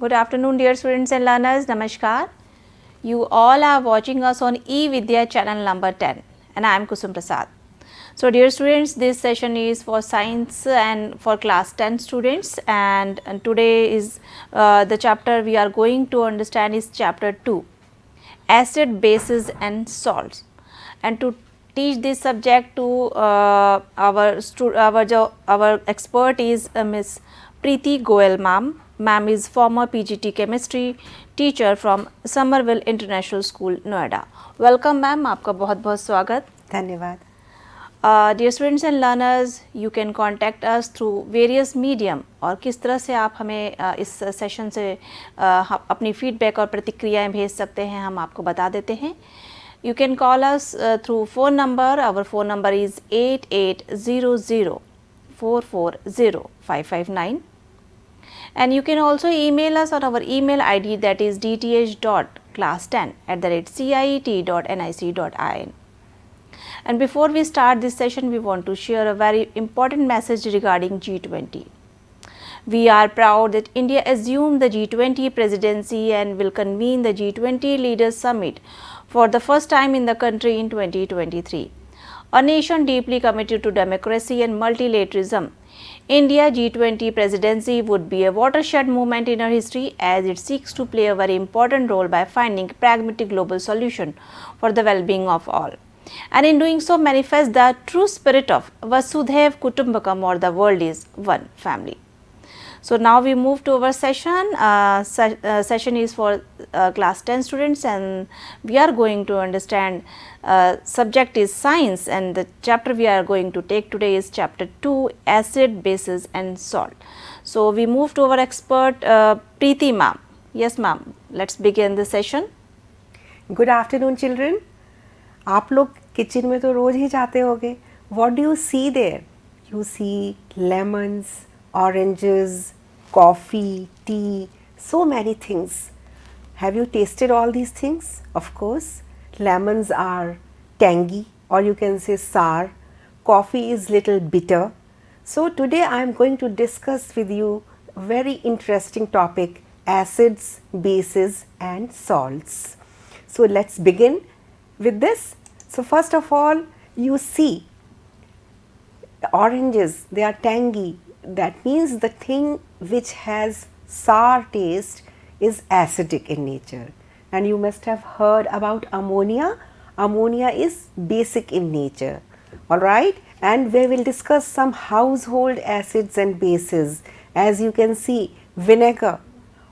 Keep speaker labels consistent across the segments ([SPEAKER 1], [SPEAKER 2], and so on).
[SPEAKER 1] Good afternoon dear students and learners, Namaskar. You all are watching us on E-Vidya channel number 10 and I am Kusum Prasad. So dear students, this session is for science and for class 10 students and, and today is uh, the chapter we are going to understand is chapter 2, acid, bases and salts. And to teach this subject to uh, our, our, our expert is uh, Miss Preeti Goel ma'am Ma'am is former PGT chemistry teacher from Somerville International School, Noida. Welcome ma'am, आपका बहुत बहुत स्वागत
[SPEAKER 2] धन्यवाद
[SPEAKER 1] uh, Dear students and learners, you can contact us through various medium और किस तरह से आप हमें uh, इस सेशन से uh, अपनी फीडबैक और प्रतिक्रियाएँ भेज सकते हैं हम आपको बता देते हैं You can call us uh, through phone number. Our phone number is 8800 440 559 and you can also email us on our email id that is dth.class10 at the rate ciet.nic.in. And before we start this session, we want to share a very important message regarding G20. We are proud that India assumed the G20 presidency and will convene the G20 Leaders Summit for the first time in the country in 2023. A nation deeply committed to democracy and multilateralism India G20 presidency would be a watershed moment in our history as it seeks to play a very important role by finding pragmatic global solution for the well-being of all. And in doing so manifest the true spirit of Vasudhaiv Kutumbakam or the world is one family. So, now we move to our session, uh, se uh, session is for uh, class 10 students and we are going to understand uh, subject is science and the chapter we are going to take today is chapter 2 acid, bases and salt. So, we move to our expert uh, Preeti ma'am. Yes ma'am, let us begin the session.
[SPEAKER 2] Good afternoon children. आप लोग kitchen में तो रोज ही जाते होगे What do you see there? You see lemons, oranges, coffee, tea, so many things. Have you tasted all these things? Of course, lemons are tangy or you can say sour, coffee is little bitter. So today I am going to discuss with you a very interesting topic acids, bases and salts. So let's begin with this. So first of all you see the oranges they are tangy that means the thing which has sour taste is acidic in nature and you must have heard about ammonia. Ammonia is basic in nature alright and we will discuss some household acids and bases as you can see vinegar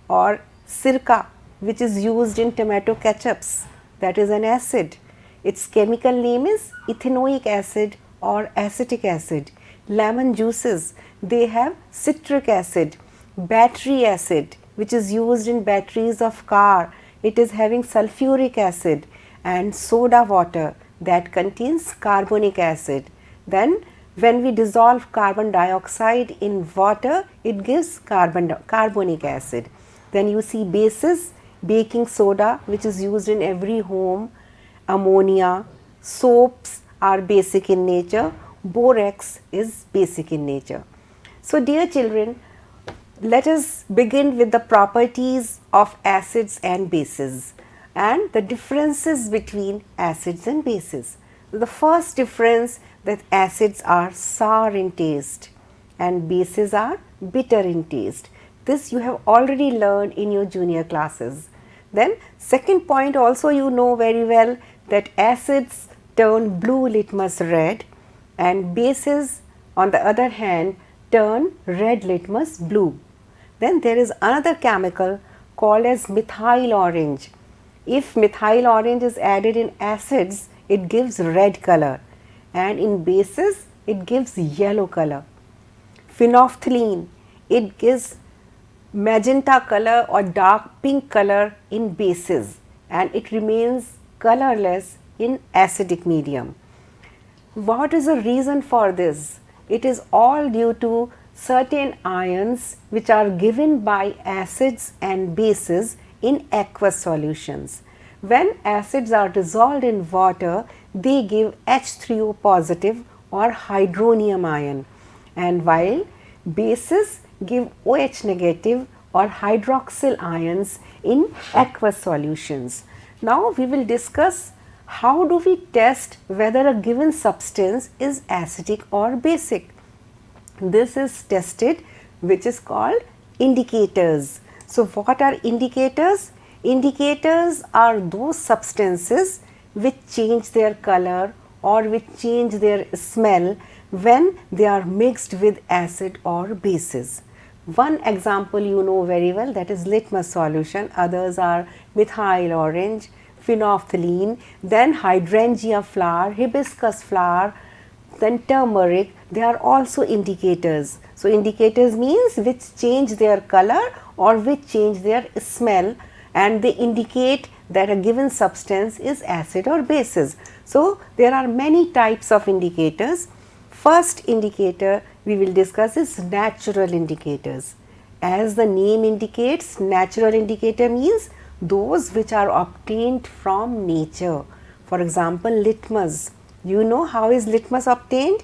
[SPEAKER 2] or sirka which is used in tomato ketchups that is an acid. Its chemical name is ethanoic acid or acetic acid. Lemon juices they have citric acid, battery acid which is used in batteries of car, it is having sulfuric acid and soda water that contains carbonic acid. Then when we dissolve carbon dioxide in water, it gives carbon carbonic acid. Then you see bases, baking soda which is used in every home, ammonia, soaps are basic in nature, borax is basic in nature. So dear children, let us begin with the properties of acids and bases and the differences between acids and bases. The first difference that acids are sour in taste and bases are bitter in taste. This you have already learned in your junior classes. Then second point also you know very well that acids turn blue litmus red and bases on the other hand turn red litmus blue. Then there is another chemical called as methyl orange. If methyl orange is added in acids, it gives red color and in bases, it gives yellow color. Phenolphthalein, it gives magenta color or dark pink color in bases and it remains colorless in acidic medium. What is the reason for this? It is all due to certain ions which are given by acids and bases in aqueous solutions. When acids are dissolved in water, they give H3O positive or hydronium ion and while bases give OH negative or hydroxyl ions in aqueous solutions. Now we will discuss how do we test whether a given substance is acidic or basic. This is tested which is called indicators. So, what are indicators? Indicators are those substances which change their color or which change their smell when they are mixed with acid or bases. One example you know very well that is litmus solution, others are methyl orange, phenolphthalein, then hydrangea flower, hibiscus flower, then turmeric, they are also indicators. So, indicators means which change their color or which change their smell and they indicate that a given substance is acid or bases. So, there are many types of indicators. First indicator we will discuss is natural indicators. As the name indicates, natural indicator means those which are obtained from nature. For example, litmus. You know how is litmus obtained?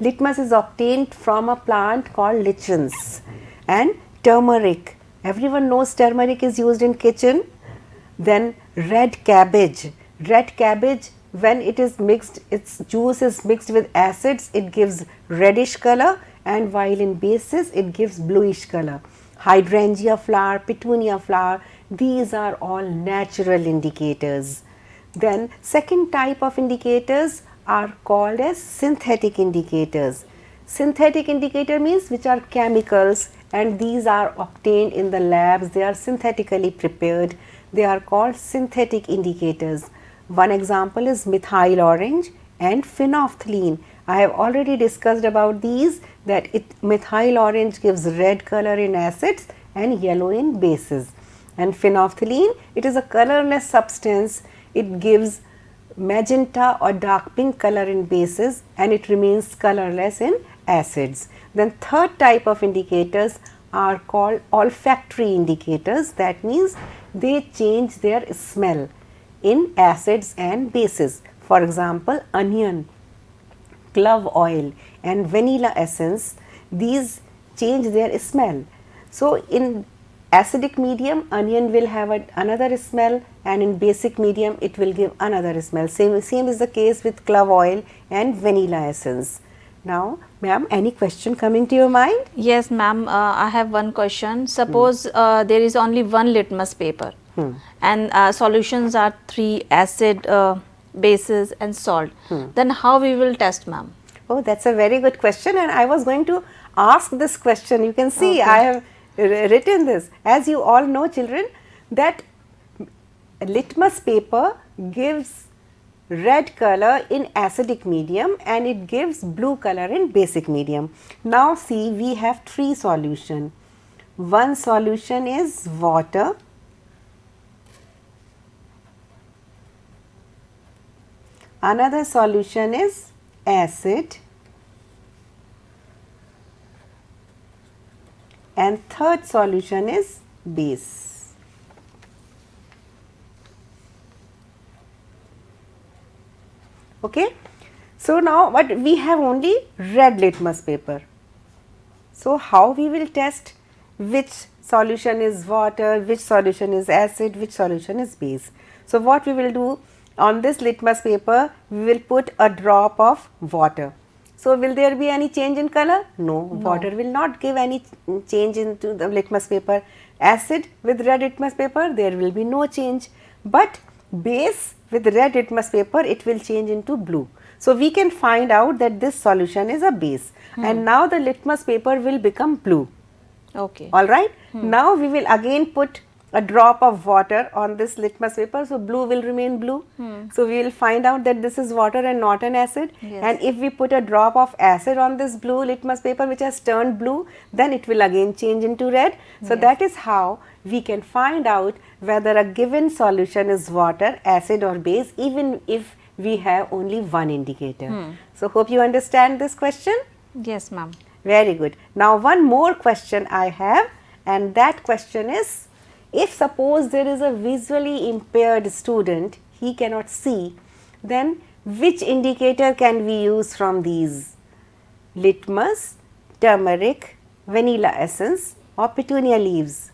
[SPEAKER 2] Litmus is obtained from a plant called lichens and turmeric. Everyone knows turmeric is used in kitchen. Then red cabbage. Red cabbage when it is mixed, its juice is mixed with acids, it gives reddish color and while in bases it gives bluish color. Hydrangea flower, petunia flower, these are all natural indicators. Then second type of indicators are called as synthetic indicators. Synthetic indicator means which are chemicals and these are obtained in the labs, they are synthetically prepared, they are called synthetic indicators. One example is methyl orange and phenolphthalein. I have already discussed about these that it methyl orange gives red color in acids and yellow in bases and phenolphthalein it is a colorless substance it gives magenta or dark pink color in bases and it remains colorless in acids. Then third type of indicators are called olfactory indicators that means they change their smell in acids and bases. For example, onion, clove oil and vanilla essence these change their smell. So, in acidic medium onion will have a, another smell and in basic medium it will give another smell. Same, same is the case with clove oil and vanilla essence. Now, ma'am, any question coming to your mind?
[SPEAKER 1] Yes, ma'am. Uh, I have one question. Suppose hmm. uh, there is only one litmus paper hmm. and uh, solutions are three acid, uh, bases and salt. Hmm. Then how we will test, ma'am?
[SPEAKER 2] Oh, that's a very good question and I was going to ask this question. You can see okay. I have written this. As you all know children that litmus paper gives red color in acidic medium and it gives blue color in basic medium. Now see we have three solution. One solution is water, another solution is acid and third solution is base. Okay. So, now what we have only red litmus paper. So, how we will test which solution is water, which solution is acid, which solution is base. So, what we will do on this litmus paper, we will put a drop of water so, will there be any change in color? No, no, water will not give any change into the litmus paper. Acid with red litmus paper, there will be no change, but base with red litmus paper, it will change into blue. So, we can find out that this solution is a base hmm. and now the litmus paper will become blue.
[SPEAKER 1] Okay.
[SPEAKER 2] Alright. Hmm. Now, we will again put a drop of water on this litmus paper. So, blue will remain blue. Hmm. So, we will find out that this is water and not an acid. Yes. And if we put a drop of acid on this blue litmus paper which has turned blue, then it will again change into red. So, yes. that is how we can find out whether a given solution is water, acid or base even if we have only one indicator. Hmm. So, hope you understand this question?
[SPEAKER 1] Yes, ma'am.
[SPEAKER 2] Very good. Now, one more question I have and that question is if suppose there is a visually impaired student, he cannot see, then which indicator can we use from these? Litmus, turmeric, vanilla essence or petunia leaves?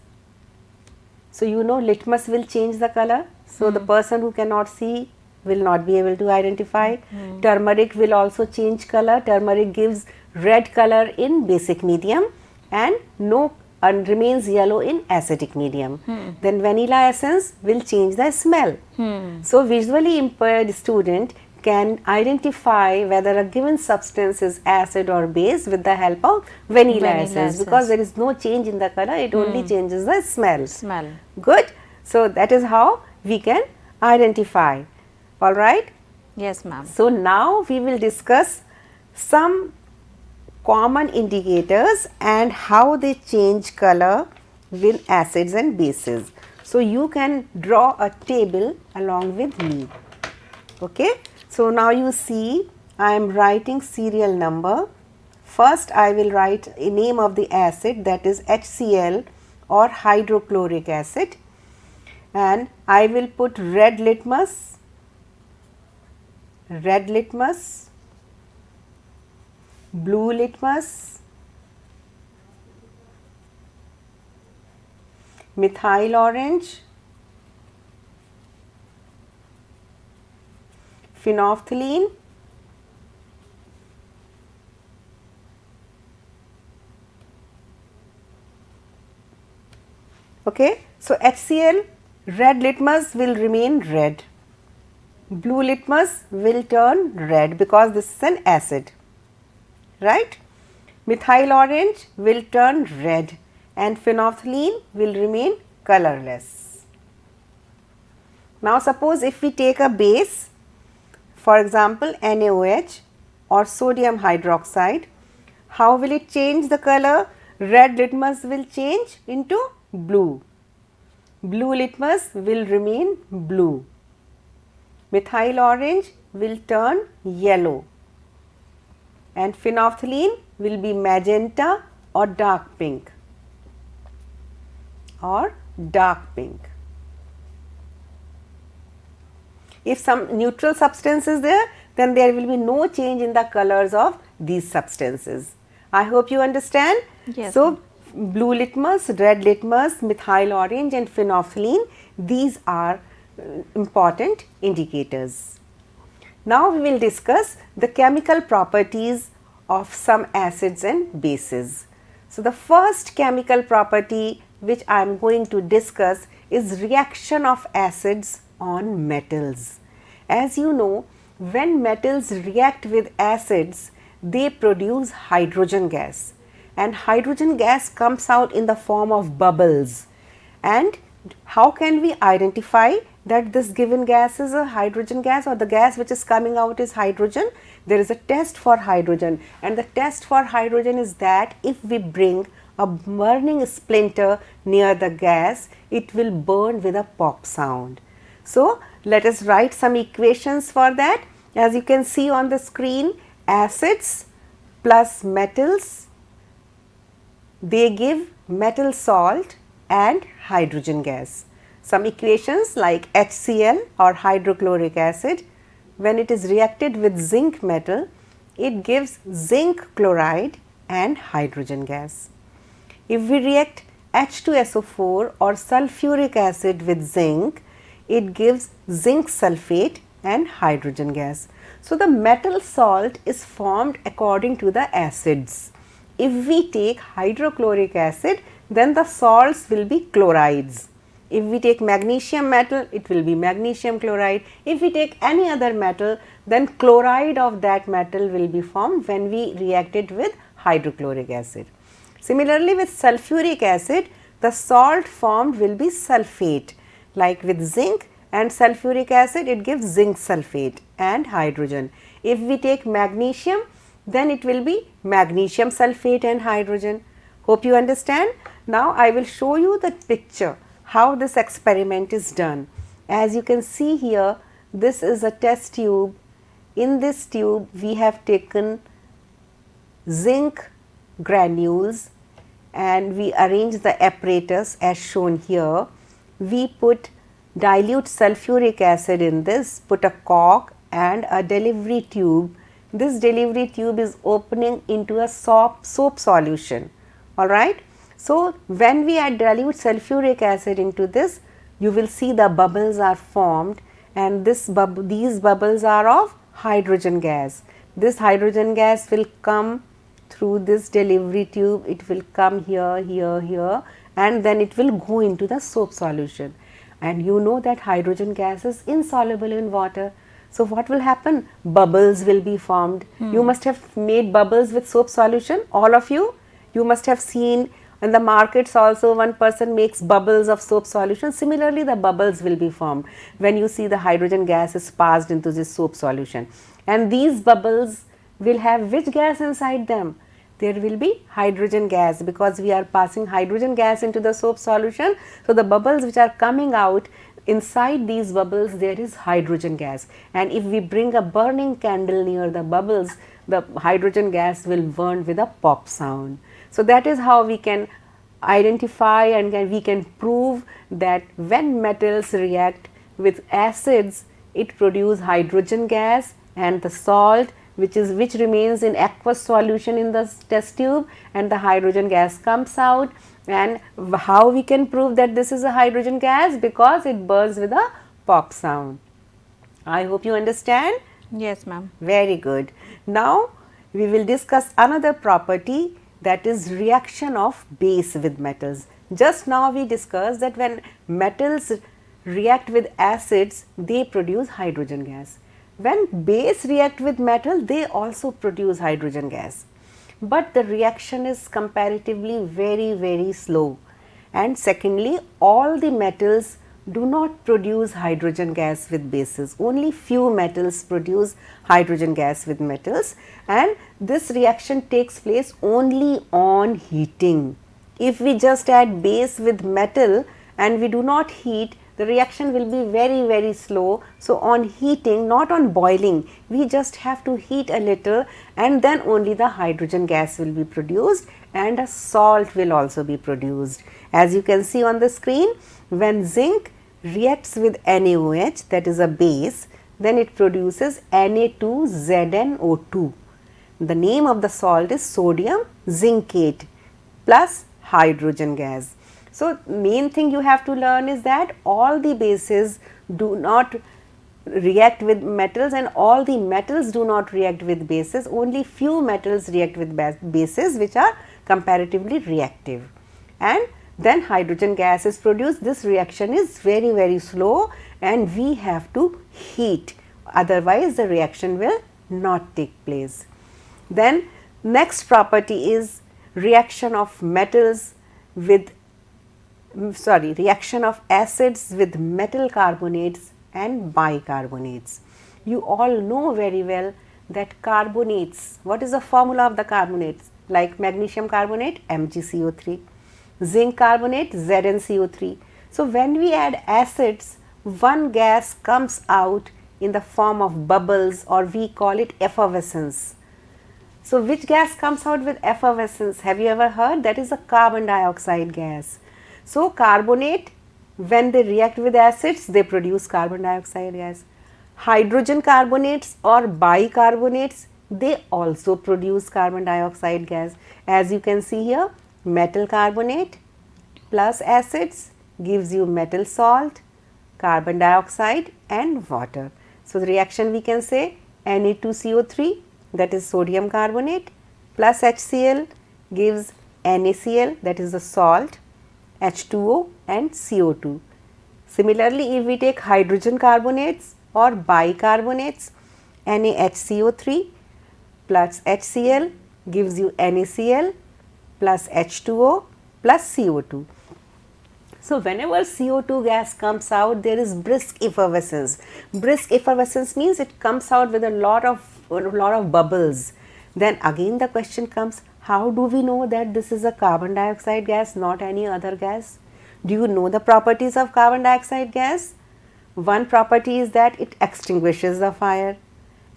[SPEAKER 2] So, you know litmus will change the color. So, the hmm. person who cannot see will not be able to identify. Hmm. Turmeric will also change color. Turmeric gives red color in basic medium and no and remains yellow in acidic medium. Then vanilla essence will change the smell. So, visually impaired student can identify whether a given substance is acid or base with the help of vanilla,
[SPEAKER 1] Vanilla
[SPEAKER 2] essence,
[SPEAKER 1] essence.
[SPEAKER 2] because there is no change in the color, it only hmm. changes the smell.
[SPEAKER 1] Smell.
[SPEAKER 2] Good. So, that is how we can identify. Alright.
[SPEAKER 1] Yes, ma'am.
[SPEAKER 2] So, now we will discuss some common indicators and how they change color with acids and bases. So, you can draw a table along with me. Okay. So, now you see I am writing serial number. First, I will write a name of the acid that is HCl or hydrochloric acid and I will put red litmus, red litmus, blue litmus, methyl orange, phenolphthalein, Okay. So, HCl red litmus will remain red, blue litmus will turn red because this is an acid, right. Methyl orange will turn red and phenolphthalein will remain colorless. Now, suppose if we take a base for example, NaOH or sodium hydroxide, how will it change the color? Red litmus will change into blue, blue litmus will remain blue, methyl orange will turn yellow and phenolphthalein will be magenta or dark pink or dark pink. If some neutral substance is there, then there will be no change in the colors of these substances. I hope you understand.
[SPEAKER 1] Yes,
[SPEAKER 2] So, blue litmus, red litmus, methyl orange and phenolphthalein, these are uh, important indicators. Now, we will discuss the chemical properties of some acids and bases. So, the first chemical property which I am going to discuss is reaction of acids on metals. As you know, when metals react with acids, they produce hydrogen gas and hydrogen gas comes out in the form of bubbles. And how can we identify that this given gas is a hydrogen gas or the gas which is coming out is hydrogen? There is a test for hydrogen and the test for hydrogen is that if we bring a burning splinter near the gas, it will burn with a pop sound. So, let us write some equations for that. As you can see on the screen, acids plus metals, they give metal salt and hydrogen gas. Some equations like HCl or hydrochloric acid, when it is reacted with zinc metal, it gives zinc chloride and hydrogen gas. If we react H2SO4 or sulfuric acid with zinc, it gives zinc sulfate and hydrogen gas. So, the metal salt is formed according to the acids. If we take hydrochloric acid, then the salts will be chlorides. If we take magnesium metal, it will be magnesium chloride. If we take any other metal, then chloride of that metal will be formed when we react it with hydrochloric acid. Similarly, with sulfuric acid, the salt formed will be sulfate like with zinc and sulfuric acid it gives zinc sulfate and hydrogen. If we take magnesium then it will be magnesium sulfate and hydrogen. Hope you understand. Now, I will show you the picture how this experiment is done. As you can see here this is a test tube. In this tube we have taken zinc granules and we arrange the apparatus as shown here. We put dilute sulfuric acid in this, put a cork and a delivery tube. This delivery tube is opening into a soap, soap solution, alright. So, when we add dilute sulfuric acid into this, you will see the bubbles are formed and this bub these bubbles are of hydrogen gas. This hydrogen gas will come through this delivery tube, it will come here, here, here and then it will go into the soap solution. And you know that hydrogen gas is insoluble in water. So, what will happen? Bubbles will be formed. Hmm. You must have made bubbles with soap solution, all of you. You must have seen in the markets also one person makes bubbles of soap solution. Similarly, the bubbles will be formed when you see the hydrogen gas is passed into this soap solution. And these bubbles will have which gas inside them? There will be hydrogen gas because we are passing hydrogen gas into the soap solution. So, the bubbles which are coming out inside these bubbles there is hydrogen gas and if we bring a burning candle near the bubbles the hydrogen gas will burn with a pop sound. So, that is how we can identify and we can prove that when metals react with acids it produce hydrogen gas and the salt which is which remains in aqueous solution in the test tube and the hydrogen gas comes out and how we can prove that this is a hydrogen gas because it burns with a pop sound. I hope you understand.
[SPEAKER 1] Yes ma'am.
[SPEAKER 2] Very good. Now we will discuss another property that is reaction of base with metals. Just now we discussed that when metals react with acids they produce hydrogen gas. When base react with metal they also produce hydrogen gas, but the reaction is comparatively very very slow and secondly all the metals do not produce hydrogen gas with bases. Only few metals produce hydrogen gas with metals and this reaction takes place only on heating. If we just add base with metal and we do not heat, the reaction will be very very slow. So, on heating not on boiling we just have to heat a little and then only the hydrogen gas will be produced and a salt will also be produced. As you can see on the screen when zinc reacts with NaOH that is a base then it produces Na2ZnO2. The name of the salt is sodium zincate plus hydrogen gas. So, main thing you have to learn is that all the bases do not react with metals and all the metals do not react with bases only few metals react with bases which are comparatively reactive and then hydrogen gas is produced. This reaction is very very slow and we have to heat otherwise the reaction will not take place. Then next property is reaction of metals with mm, sorry reaction of acids with metal carbonates and bicarbonates. You all know very well that carbonates, what is the formula of the carbonates like magnesium carbonate MgCO3 zinc carbonate ZnCO3. So, when we add acids one gas comes out in the form of bubbles or we call it effervescence. So, which gas comes out with effervescence have you ever heard that is a carbon dioxide gas. So, carbonate when they react with acids they produce carbon dioxide gas. Hydrogen carbonates or bicarbonates they also produce carbon dioxide gas as you can see here metal carbonate plus acids gives you metal salt, carbon dioxide and water. So, the reaction we can say Na2CO3 that is sodium carbonate plus HCl gives NaCl that is the salt, H2O and CO2. Similarly, if we take hydrogen carbonates or bicarbonates NaHCO3 plus HCl gives you NaCl plus H2O plus CO2. So, whenever CO2 gas comes out there is brisk effervescence. Brisk effervescence means it comes out with a lot of a lot of bubbles. Then again the question comes how do we know that this is a carbon dioxide gas not any other gas? Do you know the properties of carbon dioxide gas? One property is that it extinguishes the fire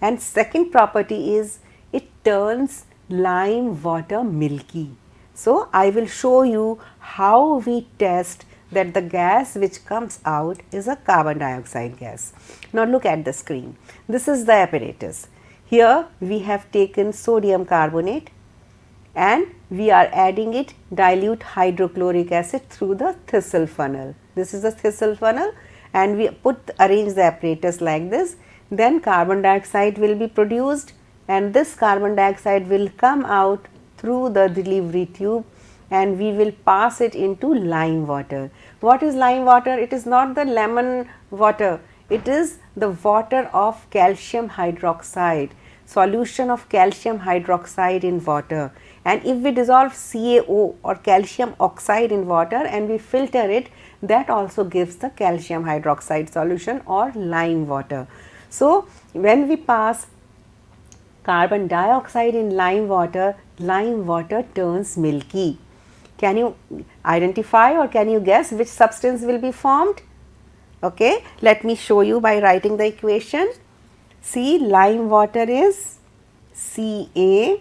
[SPEAKER 2] and second property is it turns lime water milky. So, I will show you how we test that the gas which comes out is a carbon dioxide gas. Now, look at the screen. This is the apparatus. Here we have taken sodium carbonate and we are adding it dilute hydrochloric acid through the thistle funnel. This is the thistle funnel and we put arrange the apparatus like this then carbon dioxide will be produced and this carbon dioxide will come out through the delivery tube and we will pass it into lime water. What is lime water? It is not the lemon water, it is the water of calcium hydroxide, solution of calcium hydroxide in water. And if we dissolve CaO or calcium oxide in water and we filter it, that also gives the calcium hydroxide solution or lime water. So, when we pass carbon dioxide in lime water, lime water turns milky. Can you identify or can you guess which substance will be formed? Okay, let me show you by writing the equation. See lime water is CaOH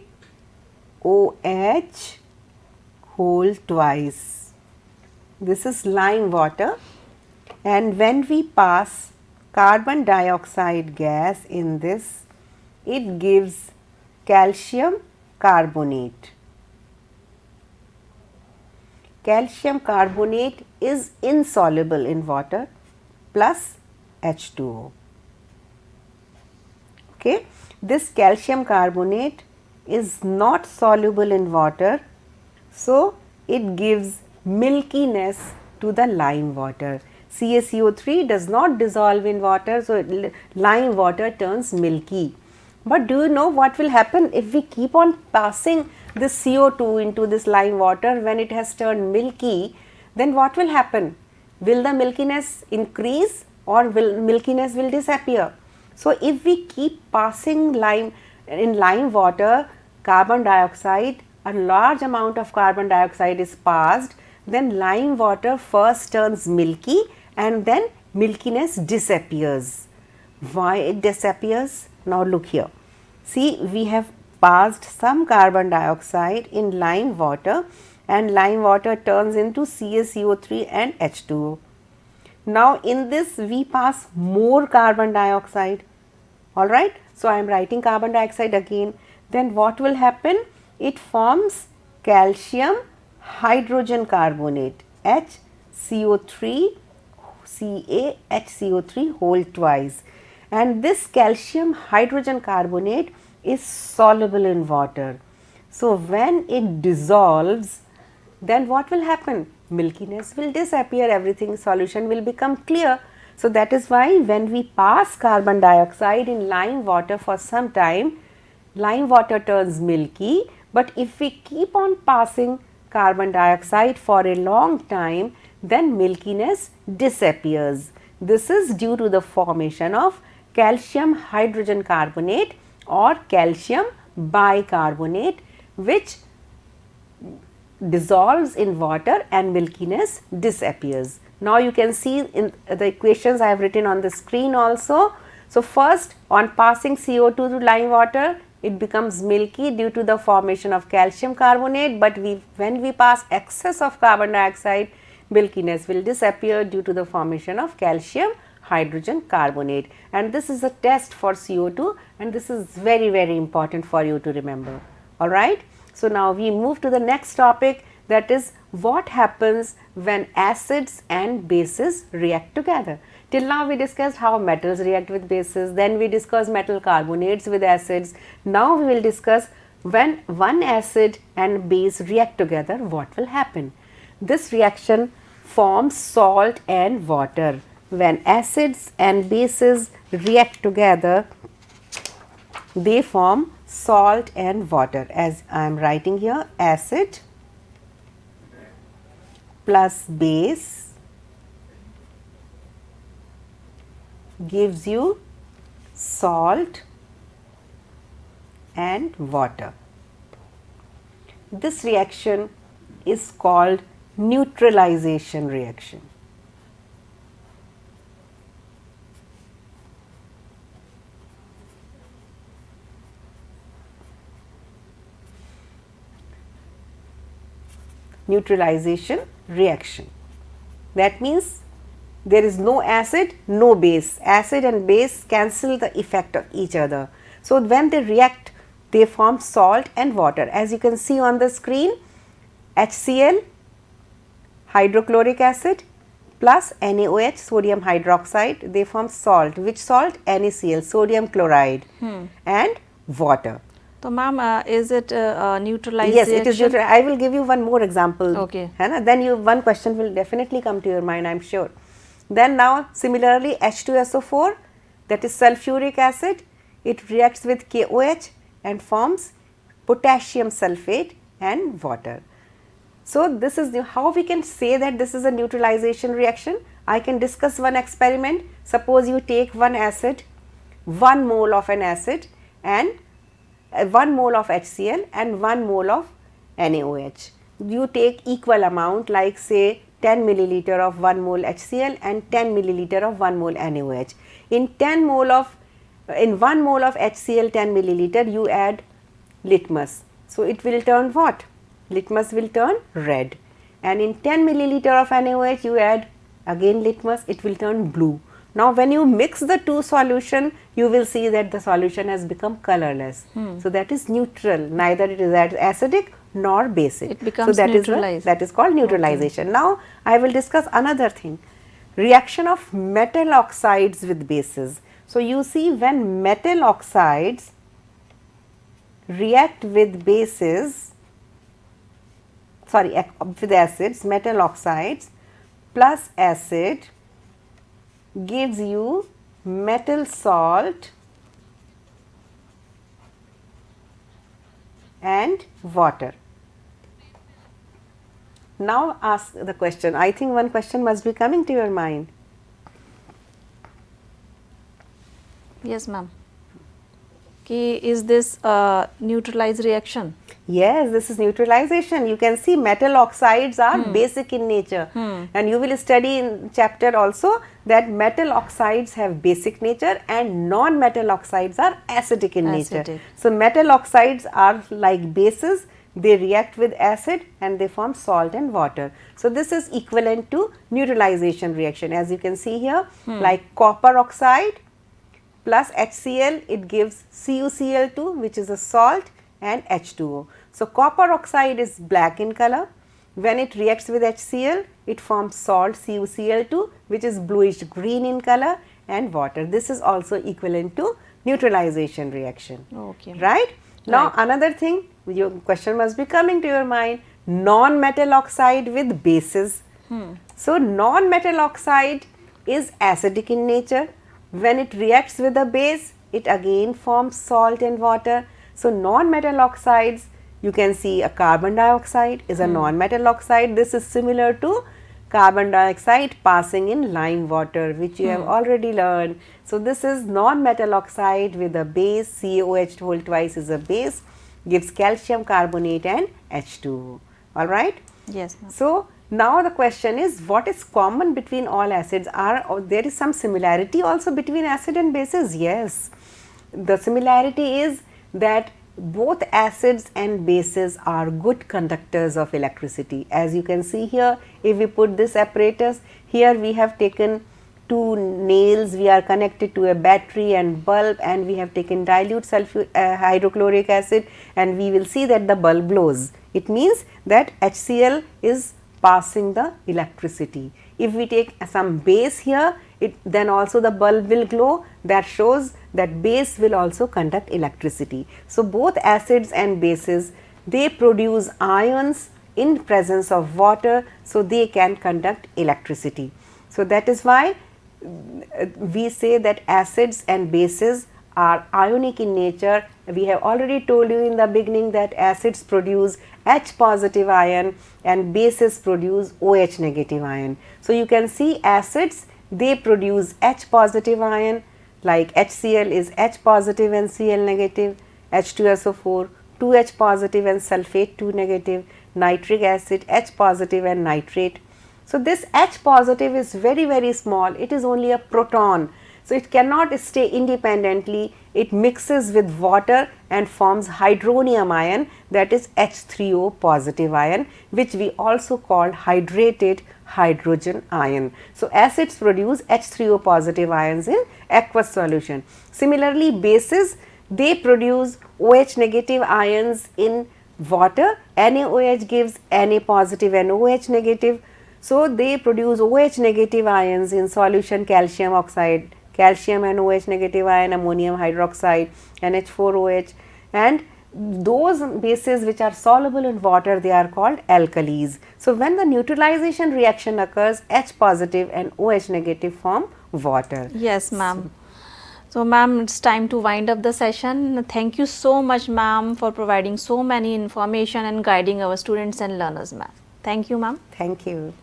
[SPEAKER 2] whole twice. This is lime water and when we pass carbon dioxide gas in this, it gives calcium carbonate calcium carbonate is insoluble in water plus H2O. Okay. This calcium carbonate is not soluble in water, so it gives milkiness to the lime water. CaCO3 does not dissolve in water, so lime water turns milky. But do you know what will happen if we keep on passing this CO2 into this lime water when it has turned milky, then what will happen? Will the milkiness increase or will milkiness will disappear? So, if we keep passing lime in lime water carbon dioxide, a large amount of carbon dioxide is passed, then lime water first turns milky and then milkiness disappears. Why it disappears? Now look here. See we have passed some carbon dioxide in lime water and lime water turns into CaCO3 and H2O. Now, in this we pass more carbon dioxide alright. So, I am writing carbon dioxide again then what will happen? It forms calcium hydrogen carbonate HCO3 CaHCO3 whole twice and this calcium hydrogen carbonate is soluble in water. So, when it dissolves then what will happen? Milkiness will disappear everything solution will become clear. So, that is why when we pass carbon dioxide in lime water for some time lime water turns milky, but if we keep on passing carbon dioxide for a long time then milkiness disappears. This is due to the formation of calcium hydrogen carbonate or calcium bicarbonate which dissolves in water and milkiness disappears. Now, you can see in the equations I have written on the screen also. So, first on passing CO2 to lime water it becomes milky due to the formation of calcium carbonate, but we when we pass excess of carbon dioxide milkiness will disappear due to the formation of calcium hydrogen carbonate and this is a test for CO2 and this is very very important for you to remember alright. So, now we move to the next topic that is what happens when acids and bases react together. Till now we discussed how metals react with bases, then we discussed metal carbonates with acids. Now we will discuss when one acid and base react together what will happen. This reaction forms salt and water when acids and bases react together they form salt and water as I am writing here acid plus base gives you salt and water. This reaction is called neutralization reaction. Neutralization reaction. That means there is no acid, no base. Acid and base cancel the effect of each other. So, when they react they form salt and water. As you can see on the screen, HCl, hydrochloric acid plus NaOH, sodium hydroxide, they form salt. Which salt? NaCl, sodium chloride
[SPEAKER 1] Hmm.
[SPEAKER 2] and water.
[SPEAKER 1] So, ma'am, uh, is it uh, uh, neutralized
[SPEAKER 2] Yes, it is
[SPEAKER 1] reaction?
[SPEAKER 2] neutral. I will give you one more example.
[SPEAKER 1] Okay.
[SPEAKER 2] Then you one question will definitely come to your mind, I am sure. Then now similarly H2SO4 that is sulfuric acid, it reacts with KOH and forms potassium sulfate and water. So this is the, how we can say that this is a neutralization reaction. I can discuss one experiment. Suppose you take one acid, one mole of an acid and Uh, 1 mole of HCl and 1 mole of NaOH. You take equal amount like say 10 milliliter of 1 mole HCl and 10 milliliter of 1 mole NaOH. In 10 mole of in 1 mole of HCl 10 milliliter you add litmus. So, it will turn what? Litmus will turn red and in 10 milliliter of NaOH you add again litmus it will turn blue. Now, when you mix the two solution you will see that the solution has become colorless. Hmm. So, that is neutral neither it is acidic nor basic.
[SPEAKER 1] It becomes
[SPEAKER 2] so, that is that is called neutralization. Now, I will discuss another thing reaction of metal oxides with bases. So, you see when metal oxides react with bases sorry with acids metal oxides plus acid gives you metal salt and water. Now ask the question. I think one question must be coming to your mind.
[SPEAKER 1] Yes, ma'am. Ki is this a neutralized reaction?
[SPEAKER 2] Yes, this is neutralization. You can see metal oxides are hmm. basic in nature hmm. and you will study in chapter also that metal oxides have basic nature and non-metal oxides are acidic in nature. So, metal oxides are like bases, they react with acid and they form salt and water. So, this is equivalent to neutralization reaction as you can see here hmm. like copper oxide plus HCl it gives CuCl2 which is a salt and H2O. So, copper oxide is black in color when it reacts with HCl it forms salt CuCl2 which is bluish green in color and water. This is also equivalent to neutralization reaction
[SPEAKER 1] Okay.
[SPEAKER 2] right. Now,
[SPEAKER 1] Right.
[SPEAKER 2] another thing your question must be coming to your mind non-metal oxide with bases. Hmm. So, non-metal oxide is acidic in nature. When it reacts with a base, it again forms salt and water. So, non-metal oxides you can see a carbon dioxide is a hmm. non-metal oxide. This is similar to carbon dioxide passing in lime water which you have hmm. already learned. So, this is non-metal oxide with a base CaOH whole twice is a base gives calcium carbonate and H2O alright.
[SPEAKER 1] Yes.
[SPEAKER 2] So, now the question is what is common between all acids? Are or there is some similarity also between acid and bases? Yes. The similarity is that both acids and bases are good conductors of electricity. As you can see here if we put this apparatus here we have taken two nails we are connected to a battery and bulb and we have taken dilute sulfur uh, hydrochloric acid and we will see that the bulb blows. It means that HCl is passing the electricity. If we take some base here it then also the bulb will glow. That shows that base will also conduct electricity. So both acids and bases they produce ions in presence of water so they can conduct electricity. So that is why uh, we say that acids and bases are ionic in nature. We have already told you in the beginning that acids produce H positive ion and bases produce OH negative ion. So, you can see acids they produce H positive ion like HCl is H positive and Cl negative, H2SO4 2H positive and sulfate 2 negative, nitric acid H positive and nitrate. So, this H positive is very very small, it is only a proton. So, it cannot stay independently, it mixes with water and forms hydronium ion that is H3O positive ion which we also call hydrated hydrogen ion. So, acids produce H3O positive ions in aqueous solution. Similarly, bases they produce OH negative ions in water. NaOH gives Na positive and OH negative. So, they produce OH negative ions in solution calcium oxide, calcium and OH negative ion, ammonium hydroxide, NH4OH and those bases which are soluble in water they are called alkalis. So, when the neutralization reaction occurs H positive and OH negative form water.
[SPEAKER 1] Yes ma'am. So ma'am it's time to wind up the session. Thank you so much ma'am for providing so many information and guiding our students and learners ma'am. Thank you ma'am.
[SPEAKER 2] Thank you.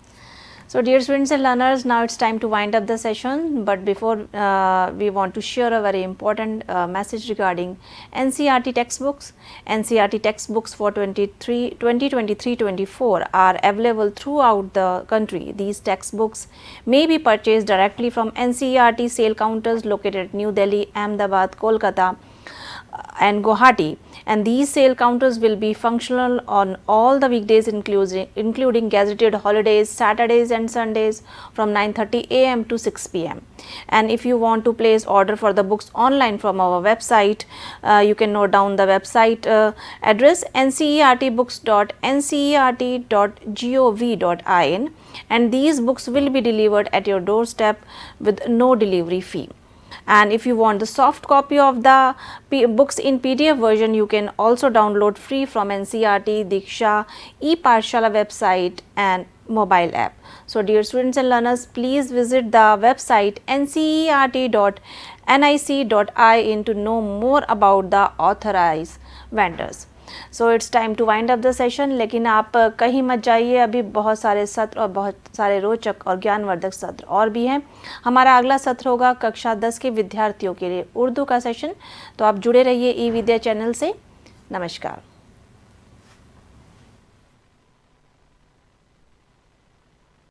[SPEAKER 1] So dear students and learners, now it's time to wind up the session, but before uh, we want to share a very important uh, message regarding NCERT textbooks. NCERT textbooks for 2023-24 are available throughout the country. These textbooks may be purchased directly from NCERT sale counters located at New Delhi, Ahmedabad, Kolkata and Guwahati and these sale counters will be functional on all the weekdays including, including gazetted holidays, Saturdays and Sundays from 9.30 am to 6 pm. And if you want to place order for the books online from our website, uh, you can note down the website uh, address ncertbooks.ncert.gov.in and these books will be delivered at your doorstep with no delivery fee and if you want the soft copy of the P books in PDF version you can also download free from NCERT, Diksha, ePathshala website and mobile app. So dear students and learners please visit the website ncert.nic.in to know more about the authorized vendors. So it's time to wind up the session लेकिन आप कहीं मत जाइए। अभी बहुत सारे सत्र और बहुत सारे रोचक और ज्ञानवर्धक सत्र और भी हैं। हमारा अगला सत्र होगा कक्षा दस के विद्यार्थियों के लिए उर्दू का सेशन तो आप जुड़े रहिए ई विद्या चैनल से। नमस्कार।